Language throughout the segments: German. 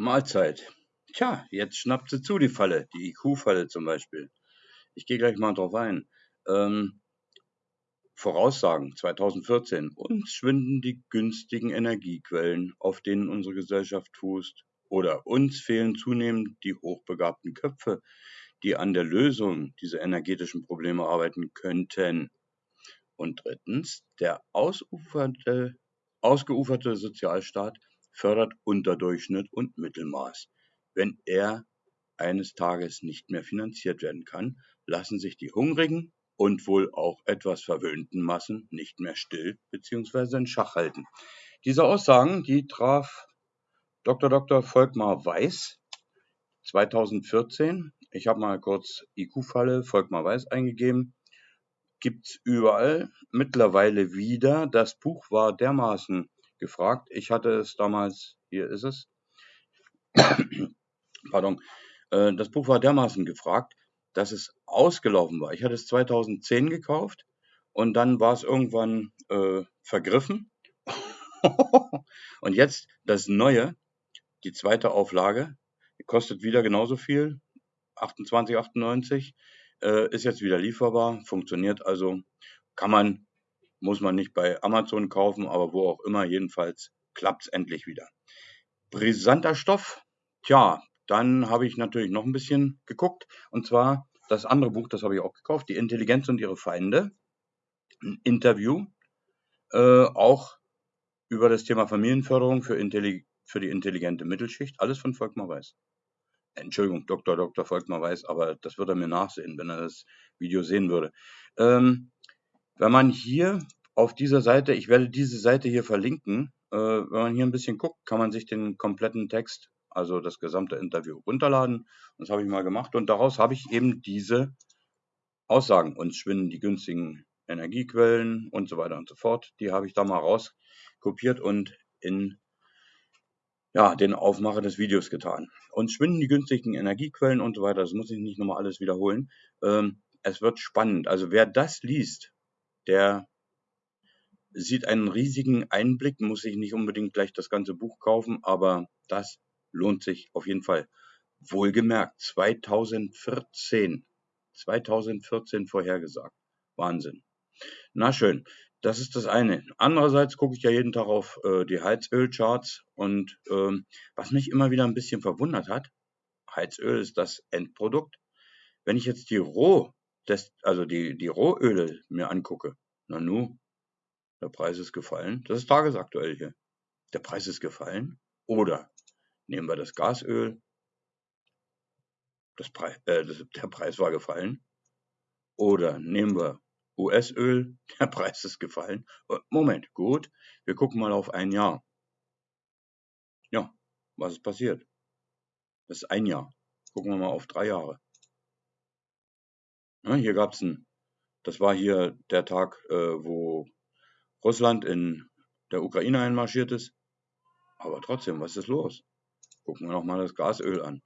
Mahlzeit. Tja, jetzt schnappt sie zu, die Falle, die IQ-Falle zum Beispiel. Ich gehe gleich mal drauf ein. Ähm, Voraussagen 2014. Uns schwinden die günstigen Energiequellen, auf denen unsere Gesellschaft fußt. Oder uns fehlen zunehmend die hochbegabten Köpfe, die an der Lösung dieser energetischen Probleme arbeiten könnten. Und drittens, der ausuferte, ausgeuferte Sozialstaat fördert Unterdurchschnitt und Mittelmaß. Wenn er eines Tages nicht mehr finanziert werden kann, lassen sich die hungrigen und wohl auch etwas verwöhnten Massen nicht mehr still bzw. in Schach halten. Diese Aussagen, die traf Dr. Dr. Volkmar Weiß 2014. Ich habe mal kurz IQ-Falle Volkmar Weiß eingegeben. Gibt's überall mittlerweile wieder. Das Buch war dermaßen gefragt. Ich hatte es damals, hier ist es, pardon, äh, das Buch war dermaßen gefragt, dass es ausgelaufen war. Ich hatte es 2010 gekauft und dann war es irgendwann äh, vergriffen. und jetzt das Neue, die zweite Auflage, kostet wieder genauso viel, 28,98, äh, ist jetzt wieder lieferbar, funktioniert also, kann man muss man nicht bei Amazon kaufen, aber wo auch immer, jedenfalls klappt es endlich wieder. Brisanter Stoff, tja, dann habe ich natürlich noch ein bisschen geguckt und zwar das andere Buch, das habe ich auch gekauft, Die Intelligenz und ihre Feinde, ein Interview, äh, auch über das Thema Familienförderung für, für die intelligente Mittelschicht, alles von Volkmar Weiß. Entschuldigung, Dr. Dr. Volkmar Weiß, aber das würde er mir nachsehen, wenn er das Video sehen würde. Ähm, wenn man hier auf dieser Seite, ich werde diese Seite hier verlinken, äh, wenn man hier ein bisschen guckt, kann man sich den kompletten Text, also das gesamte Interview runterladen. Das habe ich mal gemacht und daraus habe ich eben diese Aussagen. Uns schwinden die günstigen Energiequellen und so weiter und so fort. Die habe ich da mal rauskopiert und in ja, den Aufmacher des Videos getan. Uns schwinden die günstigen Energiequellen und so weiter. Das muss ich nicht nochmal alles wiederholen. Ähm, es wird spannend. Also wer das liest, der sieht einen riesigen Einblick, muss sich nicht unbedingt gleich das ganze Buch kaufen, aber das lohnt sich auf jeden Fall. Wohlgemerkt, 2014. 2014 vorhergesagt. Wahnsinn. Na schön, das ist das eine. Andererseits gucke ich ja jeden Tag auf äh, die Heizölcharts und ähm, was mich immer wieder ein bisschen verwundert hat, Heizöl ist das Endprodukt. Wenn ich jetzt die Roh das, also die, die Rohöle mir angucke, na nu, der Preis ist gefallen. Das ist tagesaktuell hier. Der Preis ist gefallen. Oder nehmen wir das Gasöl, das Pre äh, das, der Preis war gefallen. Oder nehmen wir US-Öl, der Preis ist gefallen. Äh, Moment, gut, wir gucken mal auf ein Jahr. Ja, was ist passiert? Das ist ein Jahr. Gucken wir mal auf drei Jahre. Ne, hier gab es ein, das war hier der Tag, äh, wo Russland in der Ukraine einmarschiert ist. Aber trotzdem, was ist los? Gucken wir noch mal das Gasöl an.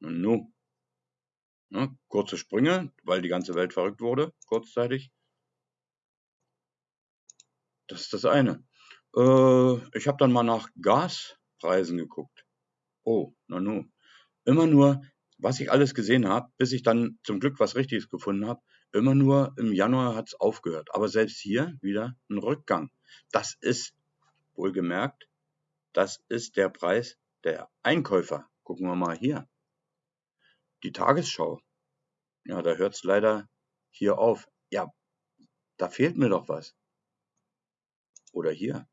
Und nu. Ne, kurze Sprünge, weil die ganze Welt verrückt wurde, kurzzeitig. Das ist das eine. Äh, ich habe dann mal nach Gaspreisen geguckt. Oh, na nu. Immer nur was ich alles gesehen habe, bis ich dann zum Glück was Richtiges gefunden habe, immer nur im Januar hat es aufgehört. Aber selbst hier wieder ein Rückgang. Das ist, wohlgemerkt, das ist der Preis der Einkäufer. Gucken wir mal hier. Die Tagesschau. Ja, da hört es leider hier auf. Ja, da fehlt mir doch was. Oder hier.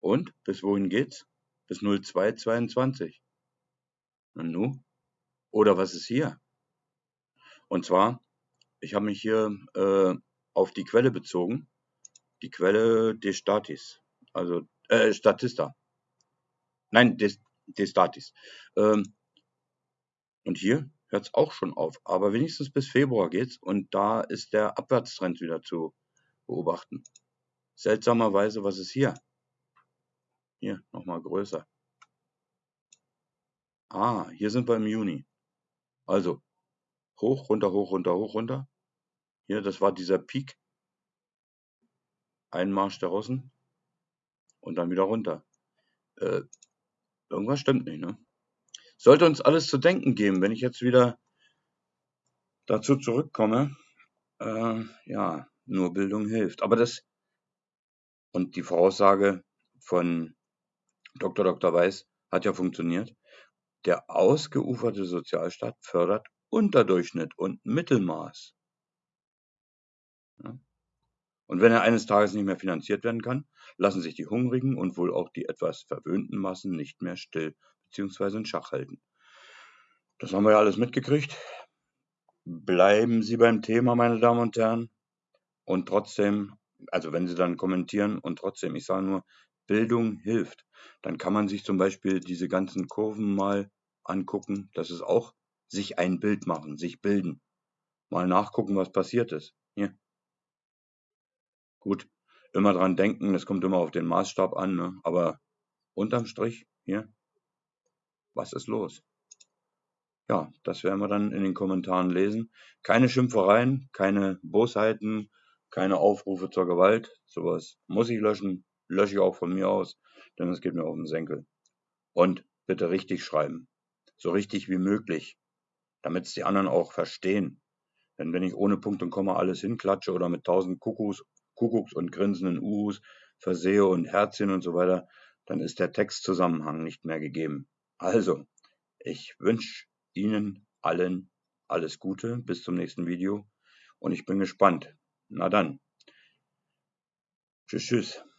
Und bis wohin geht's? Bis 0222. Und nu? Oder was ist hier? Und zwar, ich habe mich hier äh, auf die Quelle bezogen. Die Quelle des Statis. Also, äh, Statista. Nein, des, des Statis. Ähm, und hier hört es auch schon auf. Aber wenigstens bis Februar geht's und da ist der Abwärtstrend wieder zu beobachten. Seltsamerweise, was ist hier? Hier, nochmal größer. Ah, hier sind wir im Juni. Also, hoch, runter, hoch, runter, hoch, runter. Hier, das war dieser Peak. Einmarsch der Russen. Und dann wieder runter. Äh, Irgendwas stimmt nicht, ne? Sollte uns alles zu denken geben, wenn ich jetzt wieder dazu zurückkomme. Äh, ja, nur Bildung hilft. Aber das und die Voraussage von Dr. Dr. Weiß hat ja funktioniert. Der ausgeuferte Sozialstaat fördert Unterdurchschnitt und Mittelmaß. Und wenn er eines Tages nicht mehr finanziert werden kann, lassen sich die hungrigen und wohl auch die etwas verwöhnten Massen nicht mehr still bzw. in Schach halten. Das haben wir ja alles mitgekriegt. Bleiben Sie beim Thema, meine Damen und Herren. Und trotzdem, also wenn Sie dann kommentieren und trotzdem, ich sage nur, Bildung hilft, dann kann man sich zum Beispiel diese ganzen Kurven mal angucken. Das ist auch sich ein Bild machen, sich bilden. Mal nachgucken, was passiert ist. Hier. Gut, immer dran denken, es kommt immer auf den Maßstab an, ne? aber unterm Strich, hier, was ist los? Ja, das werden wir dann in den Kommentaren lesen. Keine Schimpfereien, keine Bosheiten, keine Aufrufe zur Gewalt. Sowas muss ich löschen, lösche ich auch von mir aus, denn es geht mir auf den Senkel. Und bitte richtig schreiben. So richtig wie möglich, damit es die anderen auch verstehen. Denn wenn ich ohne Punkt und Komma alles hinklatsche oder mit tausend Kuckucks Kuckucks und grinsenden Uhus versehe und Herzchen und so weiter, dann ist der Textzusammenhang nicht mehr gegeben. Also, ich wünsche Ihnen allen alles Gute, bis zum nächsten Video und ich bin gespannt. Na dann. Tschüss, tschüss.